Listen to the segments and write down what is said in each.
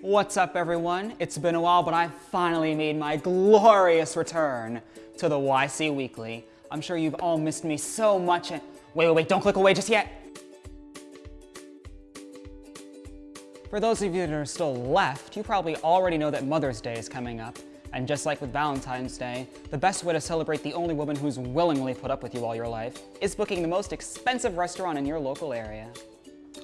What's up everyone? It's been a while, but I finally made my glorious return to the YC Weekly. I'm sure you've all missed me so much and- Wait, wait, wait, don't click away just yet! For those of you that are still left, you probably already know that Mother's Day is coming up. And just like with Valentine's Day, the best way to celebrate the only woman who's willingly put up with you all your life is booking the most expensive restaurant in your local area.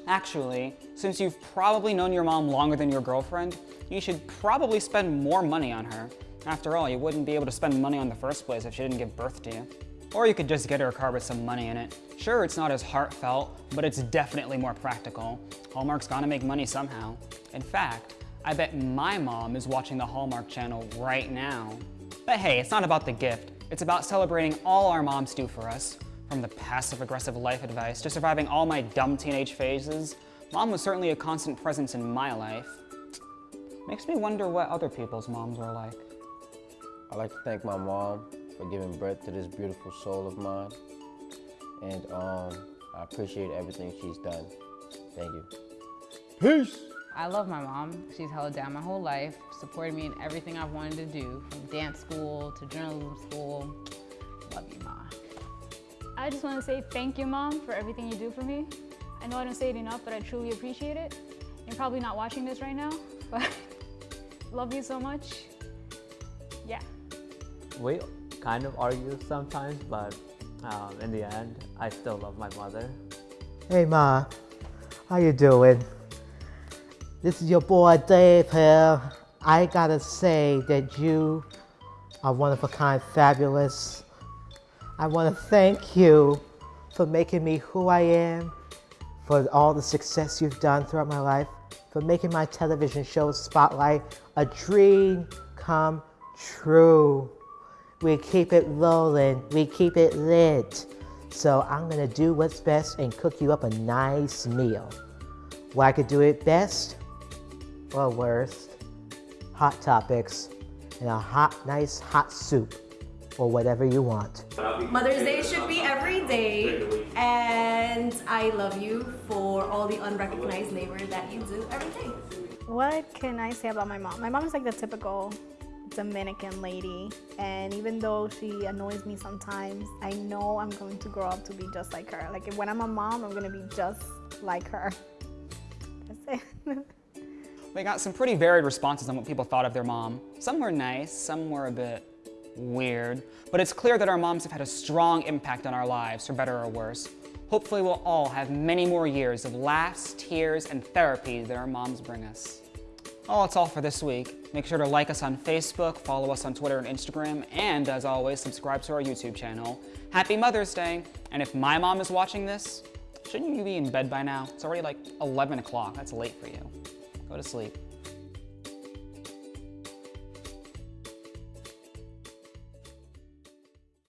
Actually, since you've probably known your mom longer than your girlfriend, you should probably spend more money on her. After all, you wouldn't be able to spend money on the first place if she didn't give birth to you. Or you could just get her a car with some money in it. Sure, it's not as heartfelt, but it's definitely more practical. Hallmark's gotta make money somehow. In fact, I bet my mom is watching the Hallmark channel right now. But hey, it's not about the gift. It's about celebrating all our moms do for us. From the passive-aggressive life advice to surviving all my dumb teenage phases, mom was certainly a constant presence in my life. Makes me wonder what other people's moms were like. I'd like to thank my mom for giving birth to this beautiful soul of mine. And um, I appreciate everything she's done. Thank you. Peace! I love my mom. She's held down my whole life, supported me in everything I've wanted to do, from dance school to journalism school. Love you, Ma. I just want to say thank you, Mom, for everything you do for me. I know I don't say it enough, but I truly appreciate it. You're probably not watching this right now, but love you so much. Yeah. we kind of argue sometimes, but um, in the end, I still love my mother. Hey Ma, how you doing? This is your boy Dave here. I gotta say that you are one of a kind, fabulous. I want to thank you for making me who I am, for all the success you've done throughout my life, for making my television show Spotlight a dream come true. We keep it rolling, we keep it lit. So I'm gonna do what's best and cook you up a nice meal. Well, I could do it best or worst, hot topics and a hot, nice hot soup or whatever you want. Mother's Day should be every day, and I love you for all the unrecognized labor that you do every day. What can I say about my mom? My mom is like the typical Dominican lady, and even though she annoys me sometimes, I know I'm going to grow up to be just like her. Like when I'm a mom, I'm gonna be just like her. That's it. We got some pretty varied responses on what people thought of their mom. Some were nice, some were a bit weird, but it's clear that our moms have had a strong impact on our lives, for better or worse. Hopefully we'll all have many more years of laughs, tears, and therapy that our moms bring us. Oh, that's all for this week. Make sure to like us on Facebook, follow us on Twitter and Instagram, and as always, subscribe to our YouTube channel. Happy Mother's Day! And if my mom is watching this, shouldn't you be in bed by now? It's already like 11 o'clock. That's late for you. Go to sleep.